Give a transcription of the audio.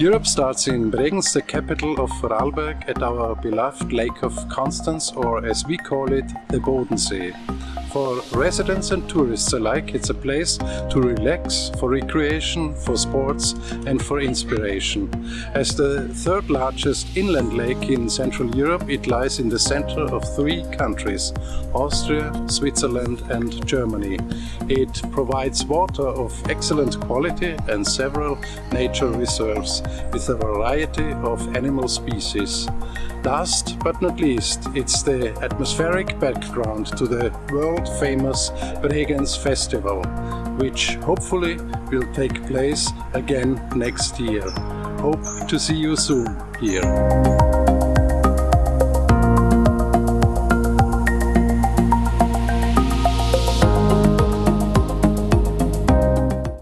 Europe starts in Bregenz, the capital of Vorarlberg, at our beloved Lake of Constance, or as we call it, the Bodensee. For residents and tourists alike, it's a place to relax, for recreation, for sports and for inspiration. As the third largest inland lake in Central Europe, it lies in the center of three countries, Austria, Switzerland and Germany. It provides water of excellent quality and several nature reserves with a variety of animal species. Last but not least, it's the atmospheric background to the world-famous Bregenz Festival, which hopefully will take place again next year. Hope to see you soon here.